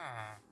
Ah.